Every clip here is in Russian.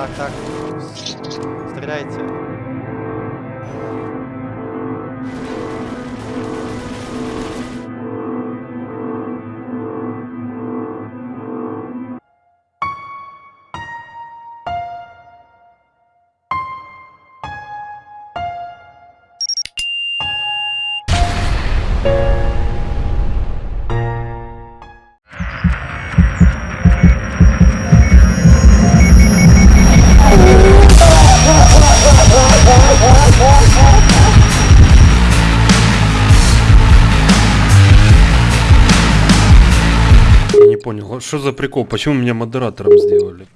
Так, так. Стреляйте. Что за прикол? Почему меня модератором сделали?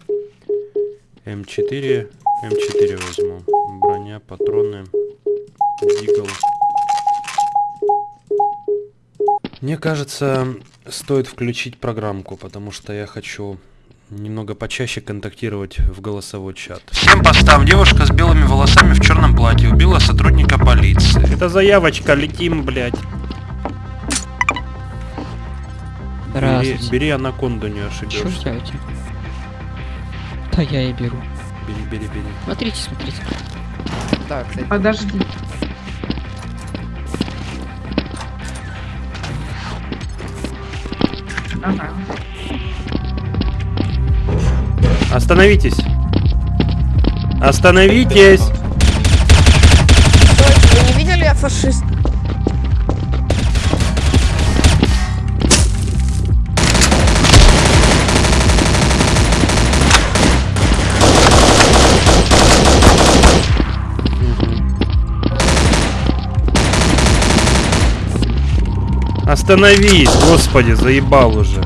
М4, М4 возьму. Броня, патроны, дигл. Мне кажется, стоит включить программку, потому что я хочу немного почаще контактировать в голосовой чат. Всем постам. Девушка с белыми волосами в черном платье убила сотрудника полиции. Это заявочка, летим, блядь. Бери, бери анаконду, не ошибешься. ждете? Да я и беру. Бери, бери, бери. Смотрите, смотрите. Так, кстати. Подожди. Ага. Остановитесь! Остановитесь! Стойте, вы не видели, я фашист? Остановись! Господи, заебал уже.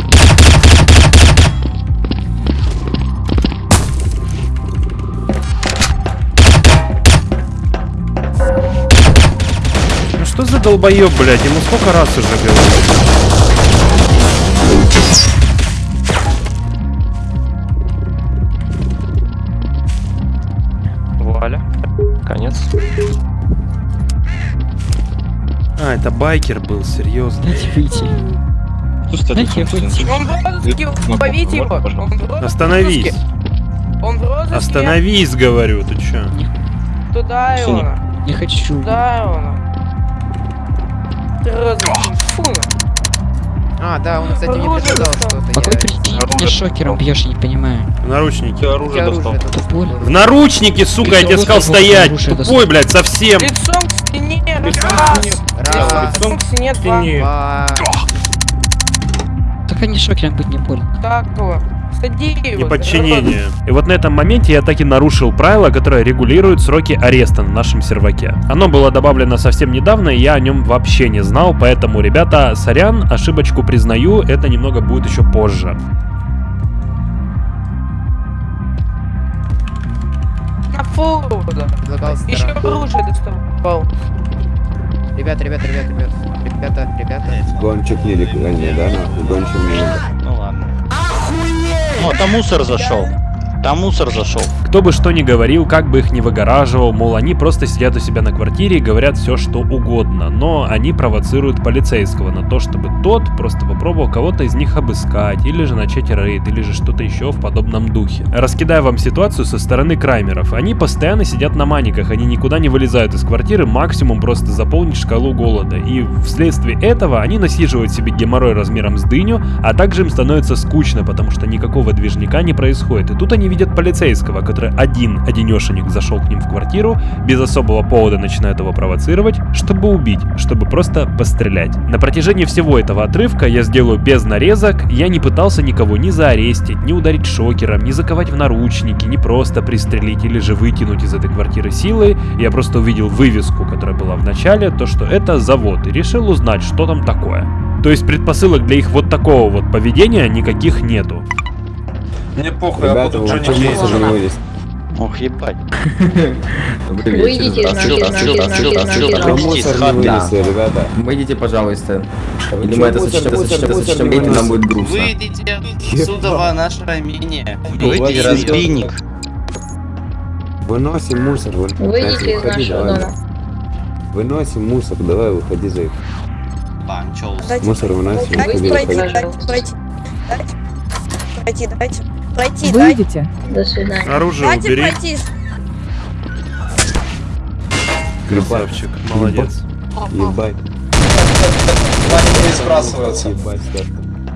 Ну что за долбоеб, блядь? Ему сколько раз уже говорил? Вуаля. Конец. А, это байкер был, серьезно. Дайте выйти. Дайте выйти. Он в розыске, ловите его. Остановись! Он в розыске. Остановись, говорю, ты чё? Туда его. Не хочу. Туда его. Ты. Фу. А, да, он, кстати, мне предлагал что-то. По какой я- причине ты меня шокером бьешь, я не понимаю. В наручники. Я оружие достал. понял? В наручники, сука, я тебе сказал стоять! Тупой, блядь, совсем! Лицом к стене. Лицом к Раз. Раз, Лицом к стене. Два. два. Так они шокером быть не больно. Так его. Сади. Неподчинение. И вот на этом моменте я так и нарушил правило, которое регулирует сроки ареста на нашем серваке. Оно было добавлено совсем недавно, и я о нем вообще не знал, поэтому, ребята, сорян, ошибочку признаю, это немного будет еще позже. На фу. Еще оружие доставал. Ребята, ребята, ребята, ребята. Ребята, ребята. Гонщик нелегальный, да, нахуй, гонщик нелегальный. Ну ладно. О, там мусор зашел. Там мусор зашел. Кто бы что ни говорил, как бы их ни выгораживал, мол, они просто сидят у себя на квартире и говорят все, что угодно, но они провоцируют полицейского на то, чтобы тот просто попробовал кого-то из них обыскать, или же начать рейд, или же что-то еще в подобном духе. Раскидаю вам ситуацию со стороны краймеров. Они постоянно сидят на маниках, они никуда не вылезают из квартиры, максимум просто заполнить шкалу голода. И вследствие этого они насиживают себе геморрой размером с дыню, а также им становится скучно, потому что никакого движника не происходит. И тут они видят полицейского, который один одинешенек зашел к ним в квартиру, без особого повода начинает его провоцировать, чтобы убить, чтобы просто пострелять. На протяжении всего этого отрывка я сделаю без нарезок, я не пытался никого ни заарестить, ни ударить шокером, ни заковать в наручники, ни просто пристрелить или же вытянуть из этой квартиры силой. Я просто увидел вывеску, которая была в начале, то что это завод, и решил узнать, что там такое. То есть предпосылок для их вот такого вот поведения никаких нету. Мне похуй, я Ребята, буду вы Джонни вывезли? Ох, ебать. Выйдите из из из из из вынесли, ребята. Выйдите, пожалуйста. Я думаю, это мусор сочтем, не нам будет грустно. Выйдите, Судова, наше ранение. Выйди, Выйди, разбийник. Выносим мусор. вы- Выйдите из Выходи, нашего давай. дома. Выносим мусор, давай, выходи за их. Мусор выносим, выходи, выходи. дайте пройти. Дайте пройти. Выйдите. До свидания. Оружие Дайте убери. пройти. Красавчик, молодец. Ебать, Маленькие сбрасываются. ебать, Стас.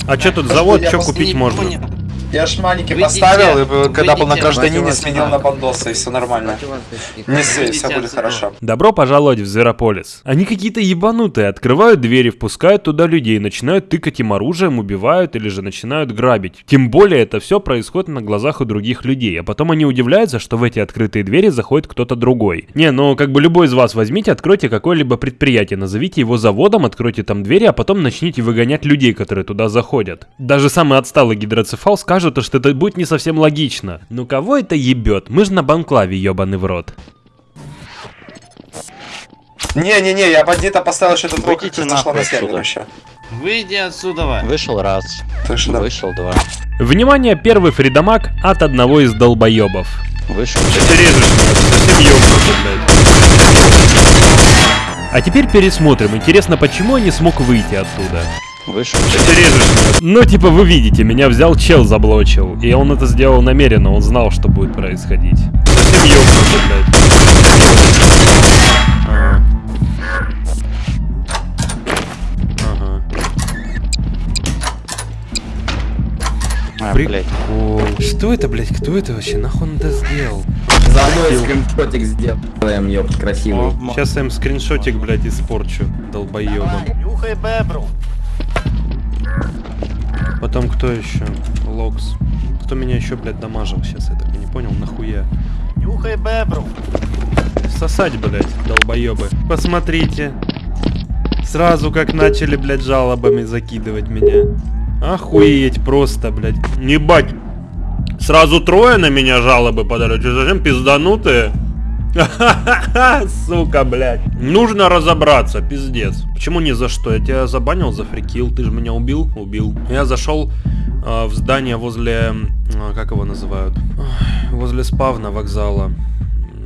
А что тут завод, что купить не можно? Я ж маленький Выйдите, поставил, и э, когда был на давайте сменил на бандоса, и все нормально. Не Выйдите все будет хорошо. Добро пожаловать в Зверополис. Они какие-то ебанутые, открывают двери, впускают туда людей, начинают тыкать им оружием, убивают или же начинают грабить. Тем более это все происходит на глазах у других людей, а потом они удивляются, что в эти открытые двери заходит кто-то другой. Не, ну как бы любой из вас возьмите, откройте какое-либо предприятие, назовите его заводом, откройте там двери, а потом начните выгонять людей, которые туда заходят. Даже самый отсталый гидроцефал скажет, что это будет не совсем логично. Ну кого это ебет? Мы же на банклаве ебаный в рот. Не-не-не, я бандита поставил ты зашла нахуй на сервер вообще. Выйди отсюда. Вышел раз, да. вышел два, Внимание, первый фридамаг от одного из долбоебов. вышел Ты режешь меня, ты совсем ёбнутый, блядь. А теперь пересмотрим. Интересно, почему я не смог выйти оттуда? Вышел Ты режешь меня. Ну, типа, вы видите, меня взял чел, заблочил. И он это сделал намеренно, он знал, что будет происходить. Совсем ёбнутый, блядь. Ага. Ага. А, При- блядь. О, Что это, блядь? Кто это вообще? Нахуй он это сделал? За мной скриншотик сделаем, ёпт, красивый. Сейчас я им скриншотик, блядь, испорчу, долбоебом. Нюхай бебру. Потом кто еще? Локс. Кто меня еще, блядь, дамажил сейчас, я так и не понял, нахуя. Нюхай бебру. Сосать, блядь, долбоебы. Посмотрите. Сразу как начали, блядь, жалобами закидывать меня. Охуеть просто, блядь. Ебать. Сразу трое на меня жалобы подали. Что, зачем пизданутые? Сука, блядь. Нужно разобраться, пиздец. Почему ни за что? Я тебя забанил за фрикил, ты же меня убил? Убил. Я зашел э, в здание возле... э, как его называют? Возле спавна вокзала.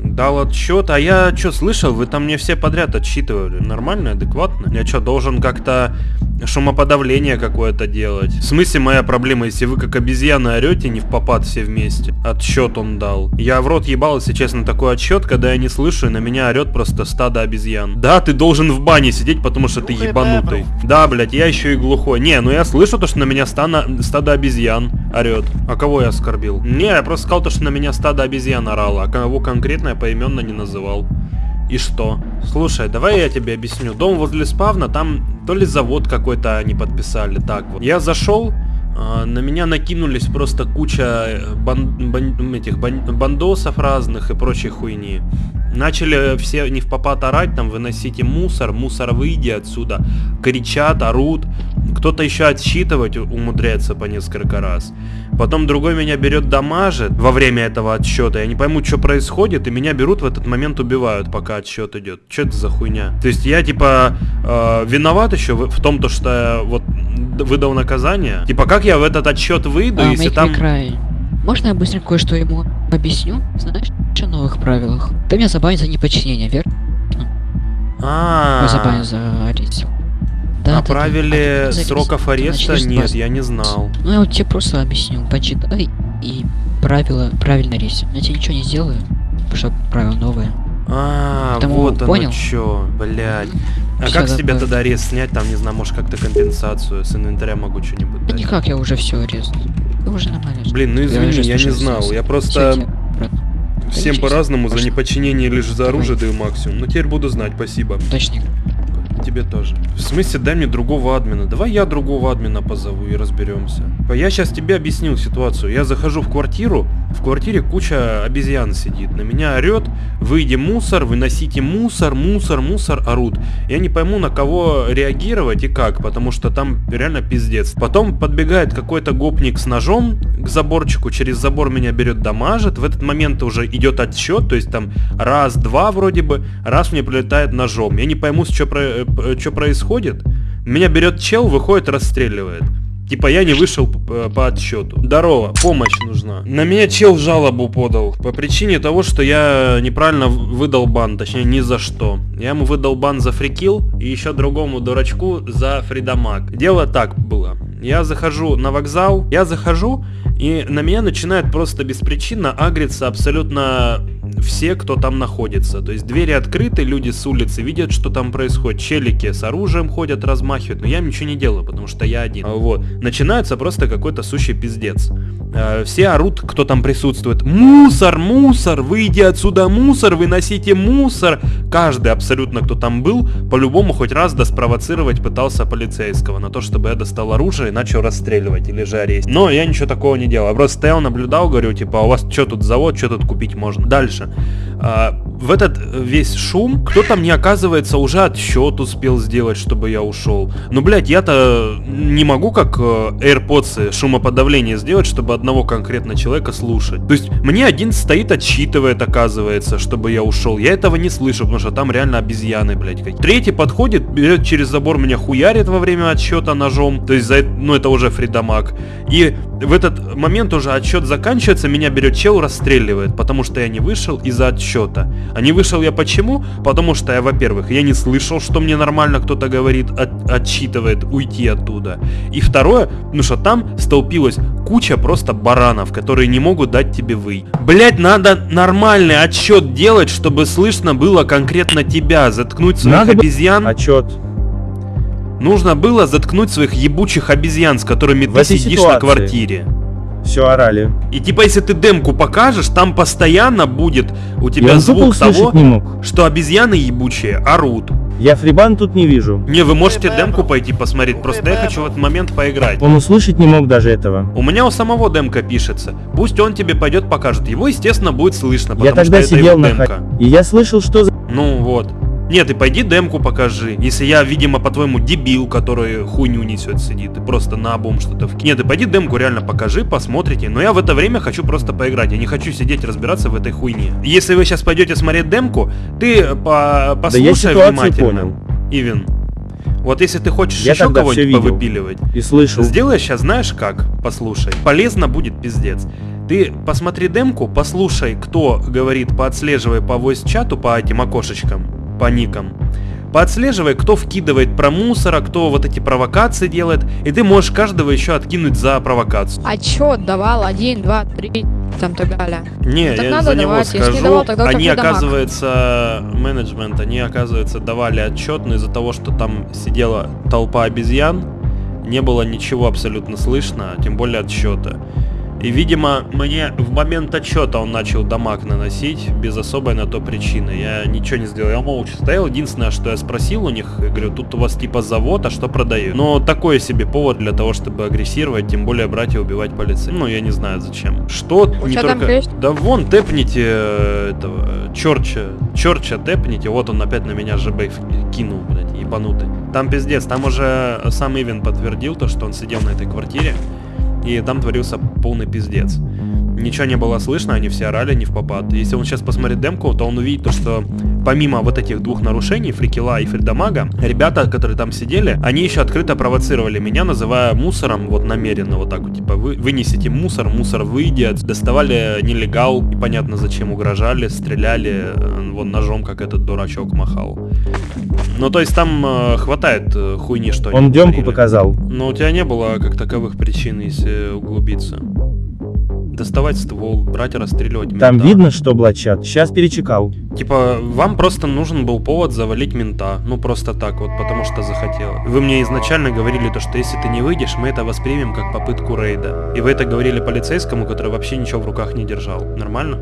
Дал отчет, а я что слышал, вы там мне все подряд отчитывали. Нормально, адекватно? Я что, должен как-то шумоподавление какое-то делать? В смысле моя проблема, если вы как обезьяны орете не в попад все вместе? Отчет он дал. Я в рот ебал, если честно, такой отчет, когда я не слышу, и на меня орет просто стадо обезьян. Да, ты должен в бане сидеть, потому что ты ебанутый. Да, блядь, я еще и глухой. Не, ну я слышу то, что на меня стана- стадо обезьян орет. А кого я оскорбил? Не, я просто сказал то, что на меня стадо обезьян орало, а кого конкретно я поименно не называл. И что? Слушай, давай я тебе объясню. Дом возле спавна, там то ли завод какой-то они подписали. Так вот. Я зашел, а, на меня накинулись просто куча э, бан- бан- этих бан- бандосов разных и прочей хуйни. Начали все не в попад орать, там, выносите мусор, мусор выйди отсюда. Кричат, орут. Кто-то еще отсчитывать умудряется по несколько раз. Потом другой меня берет дамажит во время этого отсчета. Я не пойму, что происходит, и меня берут в этот момент убивают, пока отсчет идет. Что это за хуйня? То есть я типа э, виноват еще в, том, то, что я вот выдал наказание. Типа как я в этот отсчет выйду, А, если там... Cry. Можно я быстренько кое-что ему объясню? Знаешь, о новых правилах? Ты меня забанил за неподчинение, верно? А, Ой, забанил за арест. Да, да, Направили да. Сроков арест. Ты ареста? начнешь Нет, я не знал. Ну я вот тебе просто объясню. Почитай и правила правильно рейс. Я тебе ничего не сделаю, потому что правила новые. А, Потому вот оно понял? чё, блядь. А как с тебя тогда арест снять? Там, не знаю, может как-то компенсацию с инвентаря могу что-нибудь Да дать. никак, я уже все арест. Ты уже нормально. Блин, ну извини, я не знал. Я просто. Всем по-разному за неподчинение лишь за оружие даю максимум. Но теперь буду знать, спасибо. Точник. Тебе тоже. В смысле, дай мне другого админа. Давай я другого админа позову и разберемся. Я сейчас тебе объяснил ситуацию. Я захожу в квартиру, в квартире куча обезьян сидит. На меня орет, выйди мусор, выносите мусор, мусор, мусор, орут. Я не пойму, на кого реагировать и как, потому что там реально пиздец. Потом подбегает какой-то гопник с ножом к заборчику, через забор меня берет, дамажит. В этот момент уже идет отсчет, то есть там раз, два вроде бы, раз мне прилетает ножом. Я не пойму, что происходит. Меня берет чел, выходит, расстреливает. Типа я не вышел по, по отсчету. Здорово, помощь нужна. На меня чел жалобу подал. По причине того, что я неправильно выдал бан. Точнее, ни за что. Я ему выдал бан за фрикил и еще другому дурачку за фридамаг. Дело так было. Я захожу на вокзал, я захожу, и на меня начинают просто беспричинно агриться абсолютно все, кто там находится. То есть двери открыты, люди с улицы видят, что там происходит. Челики с оружием ходят, размахивают, но я ничего не делаю, потому что я один. Вот. Начинается просто какой-то сущий пиздец. Э, Все орут, кто там присутствует. Мусор, мусор, выйди отсюда, мусор, выносите мусор. Каждый абсолютно, кто там был, по-любому хоть раз да спровоцировать пытался полицейского на то, чтобы я достал оружие и начал расстреливать или же арест. Но я ничего такого не делал. Я просто стоял, наблюдал, говорю, типа, а у вас что тут завод, что тут купить можно? Дальше. А, в этот весь шум кто-то мне, оказывается, уже отсчет успел сделать, чтобы я ушел. Ну, блядь, я-то не могу, как э, AirPods шумоподавление сделать, чтобы одного конкретно человека слушать. То есть мне один стоит, отсчитывает, оказывается, чтобы я ушел. Я этого не слышу, потому что там реально обезьяны, блядь. какие. Третий подходит, берет через забор, меня хуярит во время отсчета ножом. То есть, за, ну, это уже фридамаг. И в этот момент уже отсчет заканчивается, меня берет чел, расстреливает, потому что я не вышел из-за отсчета. А не вышел я почему? Потому что я, во-первых, я не слышал, что мне нормально кто-то говорит, от- отсчитывает уйти оттуда. И второе, ну что там столпилась куча просто баранов, которые не могут дать тебе выйти. Блять, надо нормальный отсчет делать, чтобы слышно было конкретно тебя, заткнуть своих Надо обезьян. Отчет. Нужно было заткнуть своих ебучих обезьян, с которыми В ты сидишь на ситуации. квартире. Все орали. И типа, если ты демку покажешь, там постоянно будет у Я тебя звук звук того, не мог. что обезьяны ебучие орут. Я фрибан тут не вижу. Не, вы можете демку пойти посмотреть, просто я хочу в этот момент поиграть. Он услышать не мог даже этого. У меня у самого демка пишется. Пусть он тебе пойдет покажет. Его, естественно, будет слышно, потому Я тогда что это сидел его на демка. И я слышал, что за... Ну вот. Нет, ты пойди демку покажи. Если я, видимо, по-твоему дебил, который хуйню несет, сидит и просто на обум что-то в... Нет, ты пойди демку реально покажи, посмотрите. Но я в это время хочу просто поиграть. Я не хочу сидеть разбираться в этой хуйне. Если вы сейчас пойдете смотреть демку, ты по Да я послушай внимательно. понял. Ивен. Вот если ты хочешь Я еще кого-нибудь повыпиливать, И слышал. Сделай сейчас, знаешь как? Послушай. Полезно будет пиздец. Ты посмотри демку, послушай, кто говорит, поотслеживай по voice-чату, по этим окошечкам, по никам. Поотслеживай, кто вкидывает про мусора, кто вот эти провокации делает, и ты можешь каждого еще откинуть за провокацию. Отчет давал, один, два, три, там так далее. Не, Так я надо за него давать, если не скажу. давал, тогда они, и дамаг. оказывается, менеджмент, они, оказывается, давали отчет, но из-за того, что там сидела толпа обезьян, не было ничего абсолютно слышно, а тем более отсчета. И, видимо, мне в момент отчета он начал дамаг наносить без особой на то причины. Я ничего не сделал, я молча стоял. Единственное, что я спросил у них, я говорю, тут у вас типа завод, а что продают? Но такой себе повод для того, чтобы агрессировать, тем более брать и убивать полицейских. Ну, я не знаю зачем. Что У не там только... есть? Да вон, тэпните э, этого, Чорча, Чорча тэпните, вот он опять на меня ЖБ кинул, блядь, ебанутый. Там пиздец, там уже сам Ивен подтвердил то, что он сидел на этой квартире, и там творился полный пиздец. Ничего не было слышно, они все орали не в попад. Если он сейчас посмотрит демку, то он увидит то, что помимо вот этих двух нарушений, Фрикила и Фридамага, ребята, которые там сидели, они еще открыто провоцировали меня, называя мусором, вот намеренно вот так вот, типа, вы вынесите мусор, мусор выйдет, доставали нелегал, непонятно зачем угрожали, стреляли, э, вон ножом, как этот дурачок махал. Ну, то есть там э, хватает э, хуйни, что Он демку показал. Но у тебя не было как таковых причин, если углубиться. Доставать ствол, брать расстреливать Там мента. видно, что блачат. Сейчас перечекал. Типа, вам просто нужен был повод завалить мента. Ну, просто так вот, потому что захотел. Вы мне изначально говорили то, что если ты не выйдешь, мы это воспримем как попытку рейда. И вы это говорили полицейскому, который вообще ничего в руках не держал. Нормально?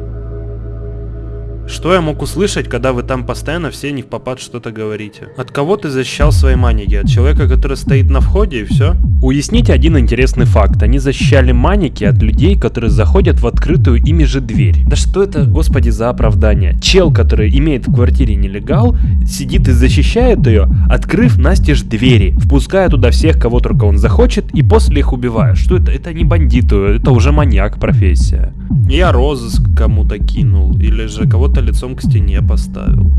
Что я мог услышать, когда вы там постоянно все не в попад что-то говорите? От кого ты защищал свои маники? От человека, который стоит на входе и все? Уясните один интересный факт. Они защищали маники от людей, которые заходят в открытую ими же дверь. Да что это, господи, за оправдание? Чел, который имеет в квартире нелегал, сидит и защищает ее, открыв настежь двери, впуская туда всех, кого только он захочет, и после их убивая. Что это? Это не бандиты, это уже маньяк профессия. Я розыск кому-то кинул, или же кого-то лицом к стене поставил.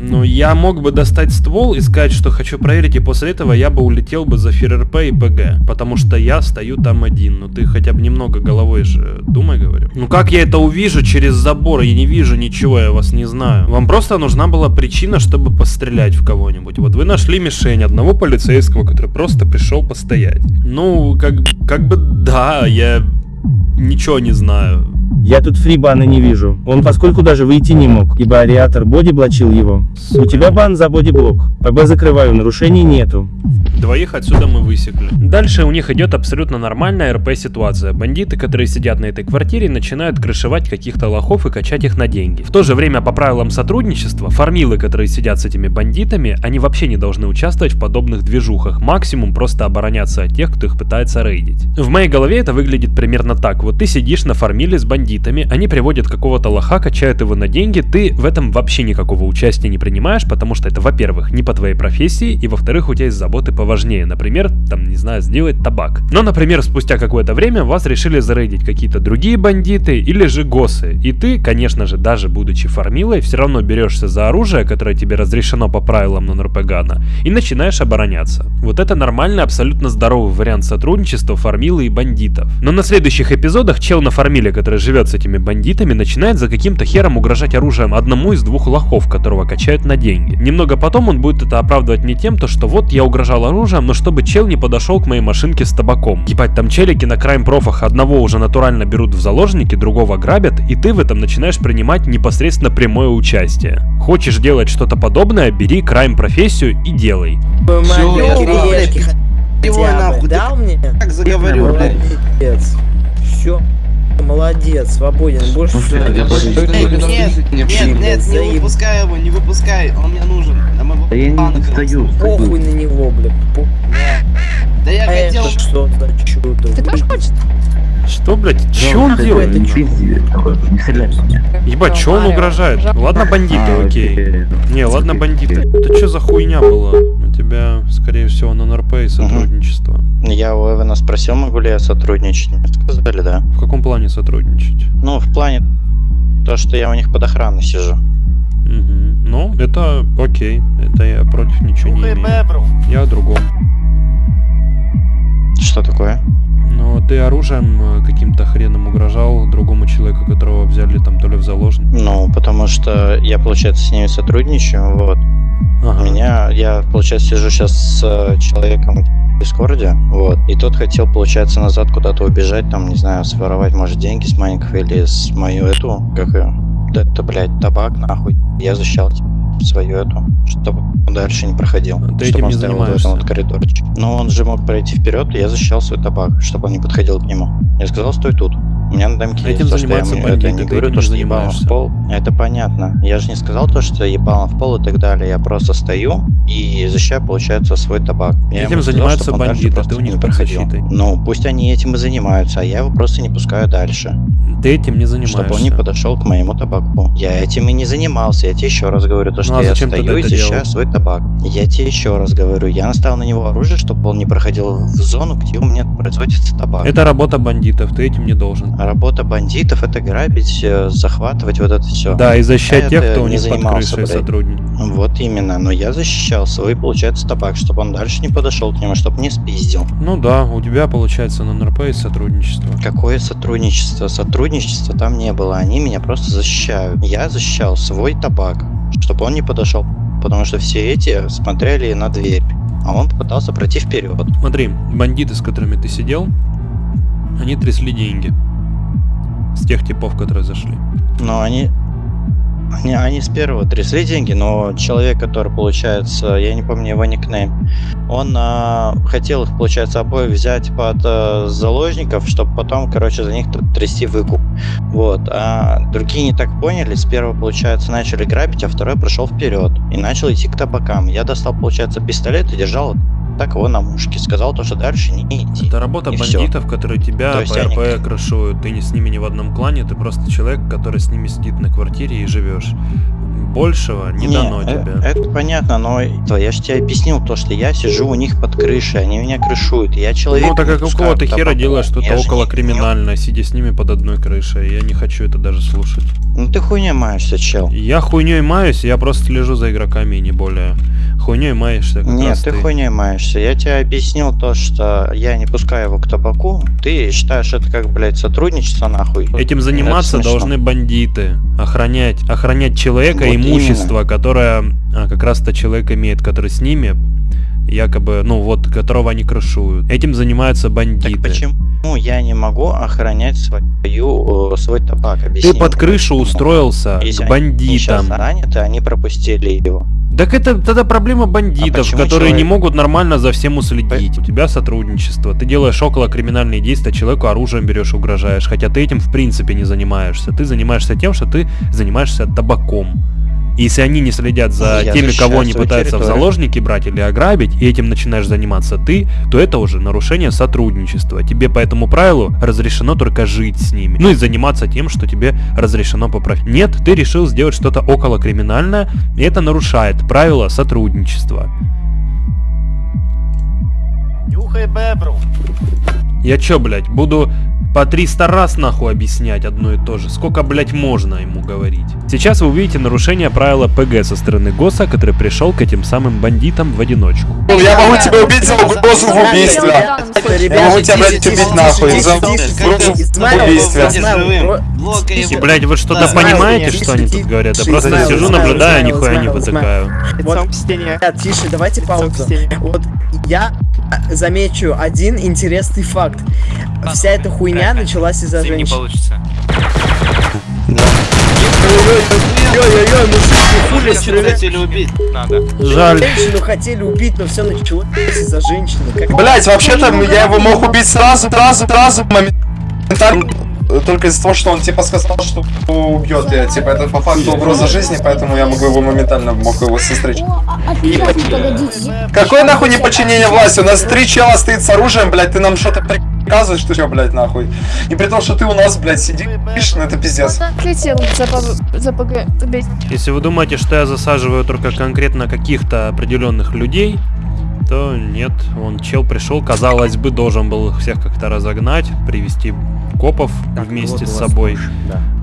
Ну, я мог бы достать ствол и сказать, что хочу проверить, и после этого я бы улетел бы за ФРРП и ПГ. Потому что я стою там один. Ну, ты хотя бы немного головой же думай, говорю. Ну, как я это увижу через забор? Я не вижу ничего, я вас не знаю. Вам просто нужна была причина, чтобы пострелять в кого-нибудь. Вот вы нашли мишень одного полицейского, который просто пришел постоять. Ну, как, как бы да, я ничего не знаю. Я тут фрибана не вижу. Он поскольку даже выйти не мог, ибо ариатор боди блочил его. У тебя бан за боди-блок. ПБ закрываю, нарушений нету. Двоих отсюда мы высекли. Дальше у них идет абсолютно нормальная РП ситуация. Бандиты, которые сидят на этой квартире, начинают крышевать каких-то лохов и качать их на деньги. В то же время, по правилам сотрудничества, фармилы, которые сидят с этими бандитами, они вообще не должны участвовать в подобных движухах. Максимум просто обороняться от тех, кто их пытается рейдить. В моей голове это выглядит примерно так. Вот ты сидишь на фармиле с бандитами, они приводят какого-то лоха, качают его на деньги, ты в этом вообще никакого участия не принимаешь, потому что это, во-первых, не по твоей профессии, и во-вторых, у тебя есть заботы поважнее. Например, там, не знаю, сделать табак. Но, например, спустя какое-то время вас решили зарейдить какие-то другие бандиты или же госы. И ты, конечно же, даже будучи фармилой, все равно берешься за оружие, которое тебе разрешено по правилам на Нурпегана, и начинаешь обороняться. Вот это нормальный, абсолютно здоровый вариант сотрудничества фармилы и бандитов. Но на следующих эпизодах чел на фармиле, который живет с этими бандитами, начинает за каким-то хером угрожать оружием одному из двух лохов, которого качают на деньги. Немного потом он будет это оправдывать не тем, то что вот я угрожал оружием, но чтобы чел не подошел к моей машинке с табаком. Ебать, там челики на крайм профах одного уже натурально берут в заложники, другого грабят, и ты в этом начинаешь принимать непосредственно прямое участие. Хочешь делать что-то подобное, бери крайм профессию и делай. Всё, я Его нахуй, дал мне? Как заговорю, блядь. Молодец. Все. Молодец, свободен. Больше Ну, всего. блядь, я Больше всего. Нет, нет, нет, не выпускай его, не выпускай, он мне нужен. Да я не стою, Похуй на него, бля. По- Да я А хотел... это что за чудо? Ты тоже хочешь? Что, блядь, че он делает? Не стреляй в меня. Ебать, че он угрожает? Ладно, бандиты, А, окей. Не, ладно, бандиты. Это что за хуйня была? Тебя, скорее всего, на НРП и сотрудничество. Я у Эвана спросил, могу ли я сотрудничать. Мне Сказали, да. В каком плане сотрудничать? Ну, в плане то, что я у них под охраной сижу. Мгм. Ну, это окей. Это я против ничего не имею. бебру. Я о другом. Что такое? Но ты оружием э, каким-то хреном угрожал другому человеку, которого взяли там то ли в заложник. Ну, потому что я, получается, с ними сотрудничаю, вот. Получается, сижу сейчас с э, человеком в Дискорде, вот. И тот хотел, получается, назад куда-то убежать, там, не знаю, своровать, может, деньги с маленького или с мою эту, как ее, да это, блядь, табак, нахуй. Я защищал свою эту, чтобы он дальше не проходил. Ты чтобы он стоял в этом вот коридорчике. Но он же мог пройти вперед, и я защищал свой табак, чтобы он не подходил к нему. Я сказал, стой тут. У меня на дамке Этим есть то, что я это не говорю, то, что ебало в пол. Это понятно. Я же не сказал то, что ебало в пол и так далее. Я просто стою и защищаю, получается, свой табак. Я Этим сказал, занимаются дальше бандиты, просто ты у них не проходил. защитой. Ну, пусть они этим и занимаются, а я его просто не пускаю дальше. Ты этим не занимаешься. Чтобы он не подошел к моему табаку. Я этим и не занимался. Я тебе еще раз говорю, то, что Ну, а я стою и защищаю делал? свой табак. Я тебе еще раз говорю, я наставил на него оружие, чтобы он не проходил в зону, где у меня производится табак. Это работа бандитов, ты этим не должен. А Работа бандитов это грабить, э, захватывать вот это все. Да, и защищать Я тех, кто у не них под крышей сотрудник. Вот именно, но я защищал свой, получается, табак, чтобы он дальше не подошел к нему, чтобы не спиздил. Ну да, у тебя получается на НРП и сотрудничество. Какое сотрудничество? Сотрудничества там не было, они меня просто защищают. Я защищал свой табак, чтобы он не подошел, потому что все эти смотрели на дверь, а он попытался пройти вперед. Смотри, бандиты, с которыми ты сидел, они трясли деньги. С тех типов, которые зашли. Но они, они, они с первого трясли деньги, но человек, который, получается, я не помню его никнейм, он а, хотел их, получается, обоих взять под а, заложников, чтобы потом, короче, за них т- трясти выкуп. Вот. А другие не так поняли, с первого, получается, начали грабить, а второй прошел вперед и начал идти к табакам. Я достал, получается, пистолет и держал так его на мушке. Сказал то, что дальше не идти. Это работа И бандитов, которые тебя То есть по они- РП крышуют. Ты не с ними не в одном клане, ты просто человек, который с ними сидит на квартире и живешь. Большего не, дано э- тебе. Это понятно, но я же тебе объяснил то, что я сижу у них под крышей, они меня крышуют. Я человек. Ну так не как пускаю какого ты хера делаешь что-то около не- криминальное, сидя с ними под одной крышей. Я не хочу это даже слушать. Ну ты хуйня маешься, чел. Я хуйней маюсь, я просто слежу за игроками и не более. Хуйней маешься Нет, раз ты хуйней маешься. Я тебе объяснил то, что я не пускаю его к табаку. Ты считаешь это как, блядь, сотрудничество нахуй. Этим заниматься должны бандиты. Охранять, охранять человека, Вот имущество, которое а, как раз-то человек имеет, который с ними, якобы, ну вот, которого они крышуют. Этим занимаются бандиты. Так почему я не могу охранять свою, э, свой табак? Объясни Ты под крышу почему? устроился Если к они бандитам. заняты, они пропустили его. Так это тогда проблема бандитов, почему которые не человек- могут нормально за всем уследить. У тебя сотрудничество, ты делаешь около криминальные действия, человеку оружием берешь, угрожаешь, хотя ты этим в принципе не занимаешься. Ты занимаешься тем, что ты занимаешься табаком. И Если они не следят за Я теми, кого они пытаются в территорию. заложники брать или ограбить, и этим начинаешь заниматься ты, то это уже нарушение сотрудничества. Тебе по этому правилу разрешено только жить с ними. Ну и заниматься тем, что тебе разрешено по правилам. Нет, ты решил сделать что-то около криминальное, и это нарушает правила сотрудничества. Нюхай бебру. Я чё, блядь, буду по 300 раз нахуй объяснять одно и то же? Сколько, блядь, можно ему говорить? Сейчас вы увидите нарушение правила ПГ со стороны ГОСа, который пришел к этим самым бандитам в одиночку. Я могу тебя убить за угрозу в убийстве. Я могу тебя, блядь, убить нахуй за угрозу в убийстве. И, блядь, вы что-то понимаете, что они тут говорят? Я просто сижу, наблюдаю, нихуя не потыкаю. Вот, тише, давайте паузу. Вот я замечу один интересный факт. Вся эта хуйня началась из-за женщин. получится. Ой-ой-ой, мужики, хули стреляют. хотели убить. Надо. Жаль. Женщину хотели убить, но все началось из-за женщины. Как... Блять, вообще-то я его мог убить сразу, сразу, сразу, моментально. Только из-за того, что он типа сказал, что убьет я. Типа это по факту угроза жизни, поэтому я могу его моментально мог его состричь. Какое нахуй неподчинение власти? У нас три чела стоит с оружием, блядь, ты нам что-то приказываешь, что чё, блядь, нахуй. И при том, что ты у нас, блядь, сидишь, ну это пиздец. Если вы думаете, что я засаживаю только конкретно каких-то определенных людей, то нет, он чел пришел, казалось бы, должен был их всех как-то разогнать, привести копов вместе с собой.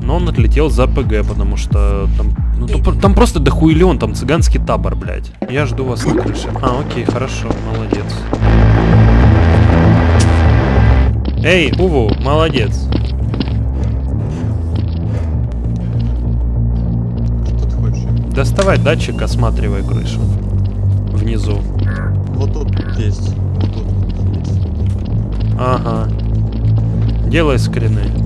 Но он отлетел за ПГ, потому что там, ну, то- там просто дохуилен, там цыганский табор, блядь. Я жду вас на крыше. А, окей, хорошо, молодец. Эй, Уву, молодец. Доставай датчик, осматривай крышу. Внизу. Вот тут есть. Вот тут есть. Ага. Делай скрины.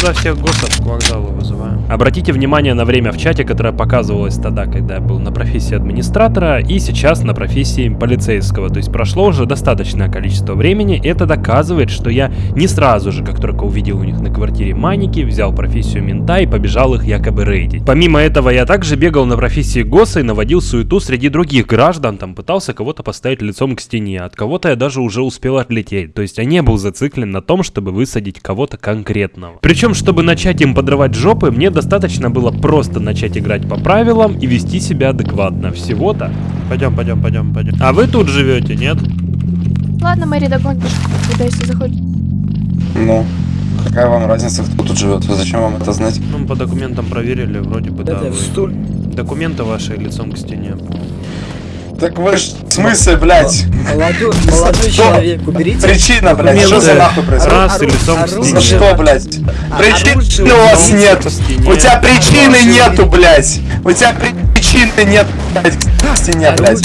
Тогда всех госов к вокзалу вызываем. Обратите внимание на время в чате, которое показывалось тогда, когда я был на профессии администратора, и сейчас на профессии полицейского. То есть прошло уже достаточное количество времени, это доказывает, что я не сразу же, как только увидел у них на квартире маники, взял профессию мента и побежал их якобы рейдить. Помимо этого, я также бегал на профессии ГОСа и наводил суету среди других граждан, там пытался кого-то поставить лицом к стене, от кого-то я даже уже успел отлететь. То есть я не был зациклен на том, чтобы высадить кого-то конкретного. Причем, чтобы начать им подрывать жопы, мне достаточно было просто начать играть по правилам и вести себя адекватно. Всего-то. Пойдем, пойдем, пойдем, пойдем. А вы тут живете, нет? Ладно, Мэри, догонишь, куда если заходит. Ну, какая вам разница, кто тут живет? Зачем вам это знать? Ну, по документам проверили, вроде бы, да. Это вы- в стуль. Документы ваши лицом к стене. Так вы ж, в смысле, блядь? Молодой, молодой человек, уберите. Причина, блядь, что за нахуй происходит? Раз и лицом к оружие. стене. Что, блядь? Причины оружие у вас нет. У тебя причины нету, блядь. У тебя причины нет, блядь, к стене, блядь.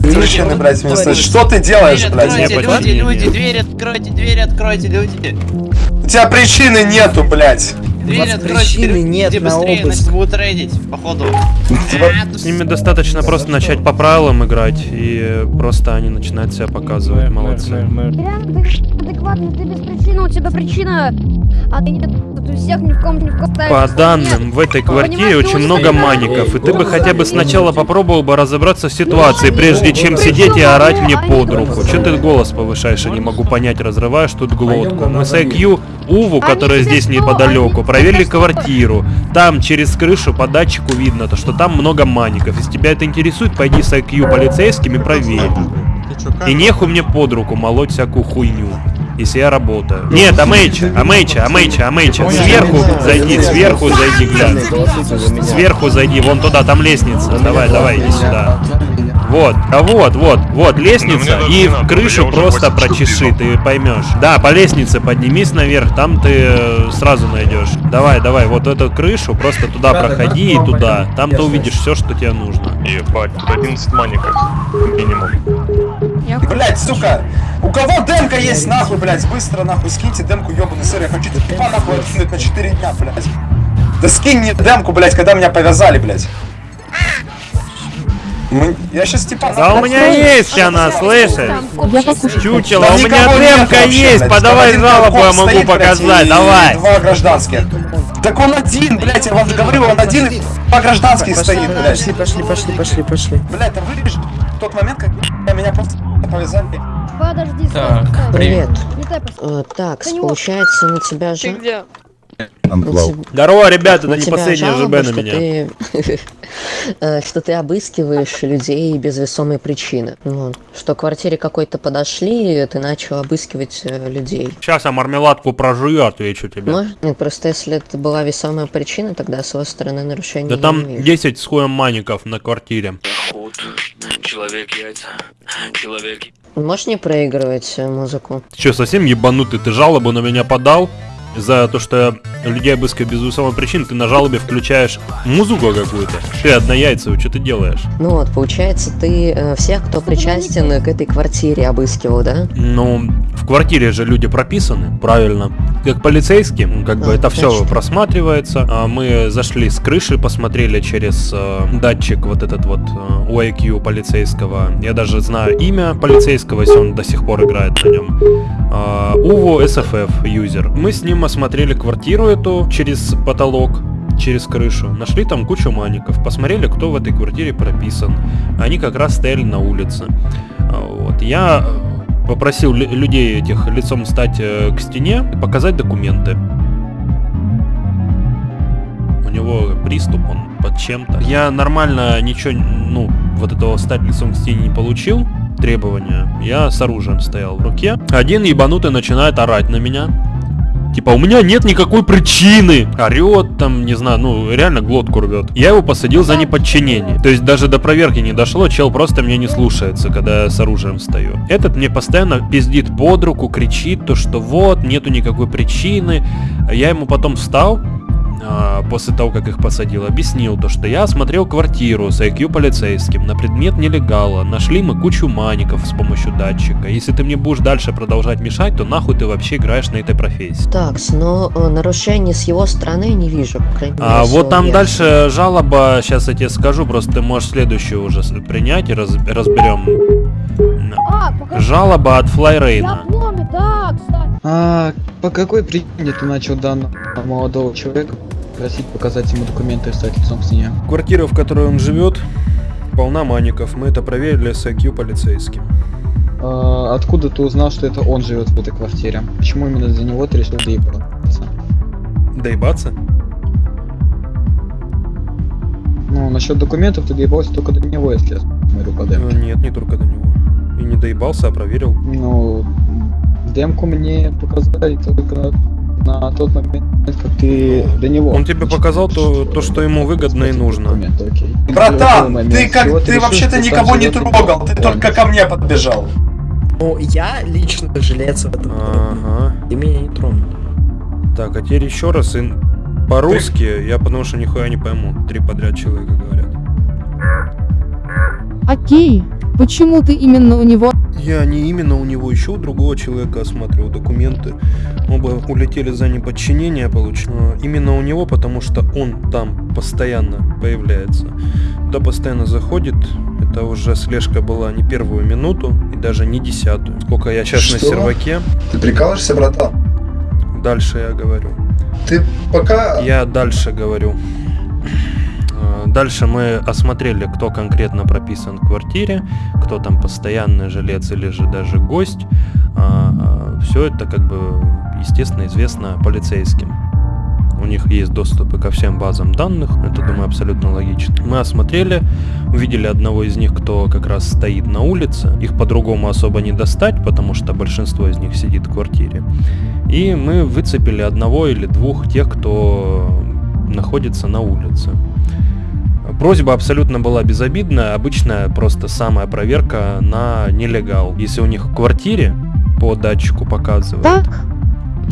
Причины, блядь, меня слышать. Что ты делаешь, блядь? откройте, Люди, люди, люди, люди, дверь откройте, дверь откройте, люди. У тебя причины нету, блядь. Дверь вас откройте, причины нет на быстрее, обыск. будут рейдить, походу. С ними достаточно просто начать по правилам играть, и просто они начинают себя показывать. Молодцы. Реально, ты без причины, у тебя причина. А ты не у всех ни в ком ни в ком. По данным, в этой квартире очень много маников, и ты бы хотя бы сначала попробовал бы разобраться в ситуации, прежде чем сидеть и орать мне под руку. Че ты голос повышаешь, я не могу понять, разрываешь тут глотку. Мы с IQ Уву, которая здесь неподалеку, проверили квартиру. Там через крышу по датчику видно, то, что там много маников. Если тебя это интересует, пойди с IQ полицейским и проверь. И нехуй мне под руку молоть всякую хуйню. если я работаю. Нет, Амейча, Амейча, Амейча, Амейча. Сверху зайди, сверху зайди, глянь. Сверху зайди, вон туда, там лестница. Давай, давай, иди сюда. Вот, а вот, вот, вот лестница, и в крышу просто прочеши, ты поймешь. Да, по лестнице поднимись наверх, там ты э, сразу найдешь. Давай, давай, вот эту крышу, просто туда проходи и туда. Там ты увидишь все, что тебе нужно. Ебать, тут 11 маников. Минимум. Блять, сука! У кого демка есть, нахуй, блять? Быстро, нахуй, скиньте демку, ебаный сыр. Я хочу типа нахуй откинуть на 4 дня, блять. Да скинь мне демку, блять, когда меня повязали, блять. Мы- Я сейчас типа... Да у меня есть она, слышишь? Чучело, у меня демка есть, блядь. подавай жалобу, я могу блядь, показать, давай. Два гражданских. Так он один, блять, я вам говорю, он один, и два гражданских стоит, блять. Пошли, пошли, пошли, пошли, пошли. Блять, там вырежешь в тот момент, как меня просто повязали. Подожди, Так, привет. Э, так, получается, на тебя же... где? Здорово, ребята, на это не последняя ЖБ на что меня. ты- э, что ты обыскиваешь людей без весомой причины. Вот. Что к квартире какой-то подошли, и ты начал обыскивать э, людей. Сейчас я мармеладку прожую, отвечу тебе. Может? Нет, просто если это была весомая причина, тогда с его стороны нарушения Да там не вижу. 10 с хуем маников на квартире. Человек яйца. Человек Можешь не проигрывать э, музыку? Ты что, совсем ебанутый? Ты жалобу на меня подал? За то, что людей обыскиваю без весомой причины, ты на жалобе включаешь музыку какую-то. Ты однояйцевый, что ты делаешь? Ну вот, получается, ты э, всех, кто причастен к этой квартире, обыскивал, да? Ну, в квартире же люди прописаны, правильно. Как полицейские, ну, как бы А, это все просматривается. А Мы зашли с крыши, посмотрели через э, датчик вот этот вот э, OIQ полицейского. Я даже знаю имя полицейского, если он до сих пор играет на нем. А, Уво SFF юзер. Мы с ним осмотрели квартиру эту через потолок через крышу. Нашли там кучу маников. Посмотрели, кто в этой квартире прописан. Они как раз стояли на улице. А, Вот. Я э, попросил лю- людей этих лицом стать э, к стене и показать документы. У него приступ, он под чем-то. Я нормально ничего, ну, вот этого стать лицом к стене не получил требования. Я с оружием стоял в руке. Один ебанутый начинает орать на меня. Типа, у меня нет никакой причины. Орет там, не знаю, ну, реально глотку рвет. Я его посадил за неподчинение. То есть даже до проверки не дошло, чел просто меня не слушается, когда я с оружием стою. Этот мне постоянно пиздит под руку, кричит то, что вот, нету никакой причины. А Я ему потом встал, после того, как их посадил, объяснил то, что я осмотрел квартиру с IQ полицейским на предмет нелегала. Нашли мы кучу маников с помощью датчика. Если ты мне будешь дальше продолжать мешать, то нахуй ты вообще играешь на этой профессии. Так, но э, нарушений с его стороны я не вижу. по крайней мере, А вот там версии. дальше жалоба, сейчас я тебе скажу, просто ты можешь следующую уже принять и раз- разберем. А. Жалоба от Я Флайрейна. А по какой причине ты начал данного молодого человека просить показать ему документы и стать лицом к стене? Квартира, в которой он живет, полна маников. Мы это проверили с IQ полицейским. А, откуда ты узнал, что это он живет в этой квартире? Почему именно за него ты решил доебаться? Доебаться? Ну, насчет документов ты доебался только до него, если я смотрю по демке. Э, Нет, не только до него. И не доебался, а проверил. Ну, демку мне показали только на, на тот момент, как ты до него. Он тебе показал то, то что ему выгодно и нужно. Окей. Братан, момент ты как, ты решил, вообще-то никого не трогал, ты только ко мне подбежал. Ну, я лично жилец в этом. Ага. Ты меня не тронул. Так, а теперь еще раз и по-русски, я потому что нихуя не пойму. Три подряд человека говорят. Окей. Почему ты именно у него? Я не именно у него, еще у другого человека осматривал документы. Оба улетели за неподчинение, получил. Именно у него, потому что он там постоянно появляется. Туда постоянно заходит. Это уже слежка была не первую минуту и даже не десятую. Сколько я сейчас на Что? серваке. Ты прикалываешься, братан? Дальше я говорю. Ты пока... Я дальше говорю. Дальше мы осмотрели, кто конкретно прописан в квартире, кто там постоянный жилец или же даже гость. Все это как бы, естественно, известно полицейским. у них есть доступы ко всем базам данных, это, думаю, абсолютно логично. Мы осмотрели, увидели одного из них, кто как раз стоит на улице. Их по-другому особо не достать, потому что большинство из них сидит в квартире. И мы выцепили одного или двух тех, кто находится на улице. Просьба абсолютно была безобидная, обычная просто самая проверка на нелегал. Если у них в квартире по датчику показывает,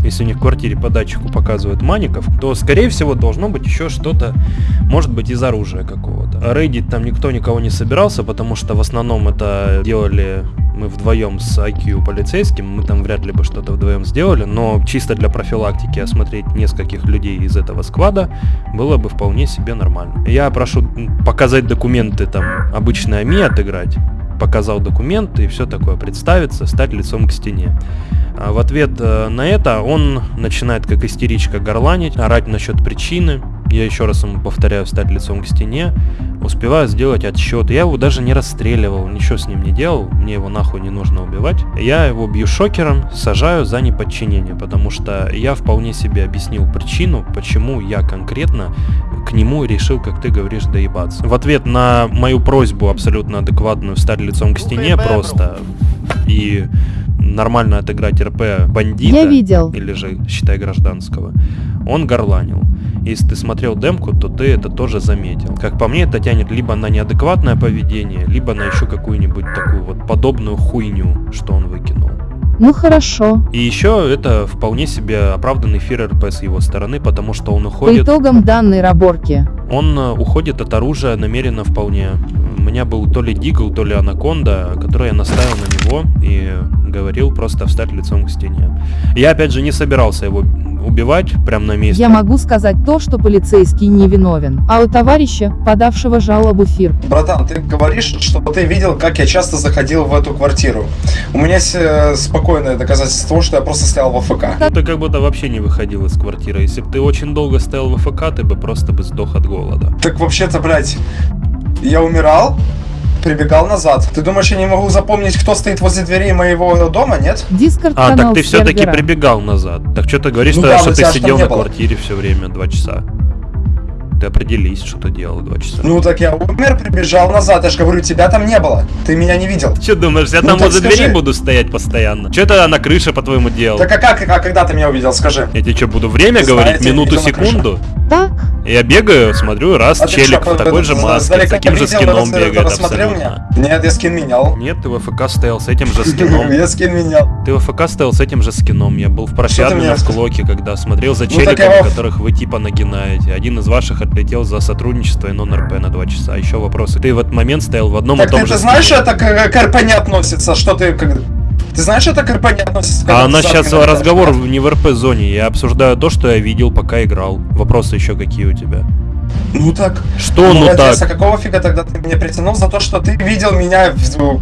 если у них в квартире по датчику показывают маников, то скорее всего должно быть еще что-то, может быть из оружия какого-то. Рейдить там никто никого не собирался, потому что в основном это делали мы вдвоем с IQ полицейским, мы там вряд ли бы что-то вдвоем сделали, но чисто для профилактики осмотреть нескольких людей из этого сквада было бы вполне себе нормально. Я прошу показать документы, там, обычно АМИ отыграть, показал документы и все такое, представиться, стать лицом к стене. А в ответ э, на это он начинает как истеричка горланить, орать насчет причины. Я еще раз ему повторяю, стать лицом к стене. Успеваю сделать отсчет. Я его даже не расстреливал, ничего с ним не делал. Мне его нахуй не нужно убивать. Я его бью шокером, сажаю за неподчинение, потому что я вполне себе объяснил причину, почему я конкретно к нему решил, как ты говоришь, доебаться. В ответ на мою просьбу абсолютно адекватную стать лицом к стене просто и нормально отыграть РП бандита, Я видел. или же, считай, гражданского, он горланил. Если ты смотрел демку, то ты это тоже заметил. Как по мне, это тянет либо на неадекватное поведение, либо на еще какую-нибудь такую вот подобную хуйню, что он выкинул. Ну хорошо. И еще это вполне себе оправданный фир РП с его стороны, потому что он По уходит... итогам данной раборки. Он э, уходит от оружия намеренно вполне. У меня был то ли Дигл, то ли Анаконда, который я наставил на него и говорил просто встать лицом к стене. Я опять же не собирался его убивать прямо на месте. Я могу сказать то, что полицейский не виновен. А у товарища, подавшего жалобу ФИР, Братан, ты говоришь, что ты видел, как я часто заходил в эту квартиру. У меня есть э, спокойное доказательство того, что я просто стоял в АФК. Ты как будто вообще не выходил из квартиры. Если бы ты очень долго стоял в АФК, ты бы просто бы сдох от голода. Так вообще-то, блядь, я умирал, прибегал назад. Ты думаешь, я не могу запомнить, кто стоит возле дверей моего дома, нет? Дискорд А, так ты все-таки прибегал назад. Так что ты говоришь, Ну что, да, что ты сидел на было. квартире все время, два часа. Ты определись, что ты делал два часа. Ну так я умер, прибежал назад. Я же говорю, тебя там не было. Ты меня не видел. Че думаешь, я Ну там возле скажи. двери буду стоять постоянно? Че это на крыше, по-твоему, делал? Так а как, а когда ты меня увидел, скажи? Я тебе что, буду время Ты говорить, знаете, минуту, секунду? Так, Я бегаю, смотрю, раз, А челик что, в такой же маске, с таким же скином бегает абсолютно. меня? Нет, я скин менял. Нет, ты в АФК стоял с этим же скином. Я скин менял. Ты в АФК стоял с этим же скином. Я был в на мне- склоке, когда смотрел за Ну, челиками, которых вы типа нагинаете. Один из ваших отлетел за сотрудничество и нон-РП на два часа. Еще вопросы. Ты в этот момент стоял в одном Так и том ты, же ты знаешь, это к, к РП не относится, что ты... Ты знаешь, это к РП не относится? А ты у нас за сейчас играешь? разговор не в РП-зоне. Я обсуждаю то, что я видел, пока играл. Вопросы еще какие у тебя? Ну так. Что ну Молодец, так? а какого фига тогда ты меня притянул за то, что ты видел меня,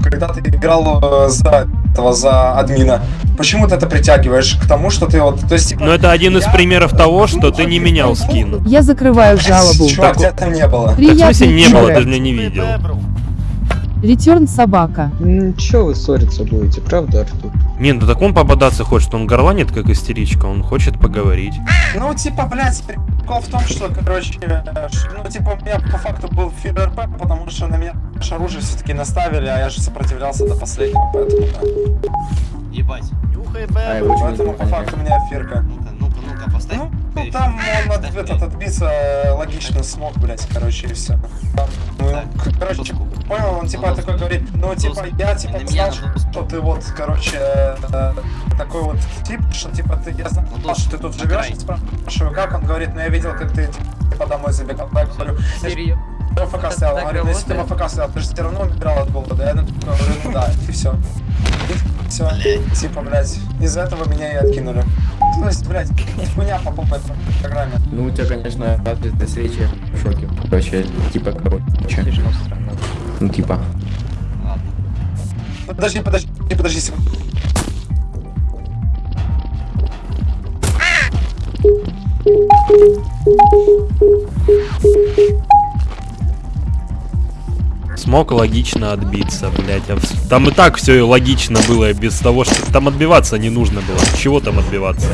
когда ты играл э, за этого, за админа? Почему ты это притягиваешь к тому, что ты вот... То есть, типа, Ну это один из примеров того, что ты не менял скин. я закрываю жалобу. чувак, тебя там не было. Так в смысле не было, ты же меня не видел. Ретерн собака. Ну, чё вы ссориться будете, правда, Артур? Не, ну так он пободаться хочет, он горланит как истеричка, он хочет поговорить. Ну, типа, блядь, прикол в том, что, короче, э, ну, типа, у меня по факту был фир РП, потому что на меня оружие все-таки наставили, а я же сопротивлялся до последнего, поэтому, да. Ебать. Нюхай, А, очень Поэтому, по факту, у меня фирка. Ну-ка, ну-ка, поставь. Ну, ну, там он от, этот, отбиться э, логично смог, блядь, короче, и все. ну, к- короче, понял, он типа такой говорит, ну, типа, я, типа, знал, что ты вот, короче, э, такой вот тип, что, типа, ты, я знал, что ты тут живешь, спрашиваю, как, он говорит, ну, я видел, как ты, типа, домой забегал, я говорю, Серьезно? я в АФК стоял, говорю, ну, если ты? АФК стоял, ты же все равно умирал от голода, я ну, говорю, ну, да, и все. Все, типа, блядь, из-за этого меня и откинули. Есть, блядь, хуйня по полной программе. Ну, у тебя, конечно, ответная встреча в шоке. Короче, типа, короче. Ну, типа. Подожди, подожди, подожди секунду. Смог логично отбиться, блять. Там и так все логично было, без того, что там отбиваться не нужно было. Чего там отбиваться.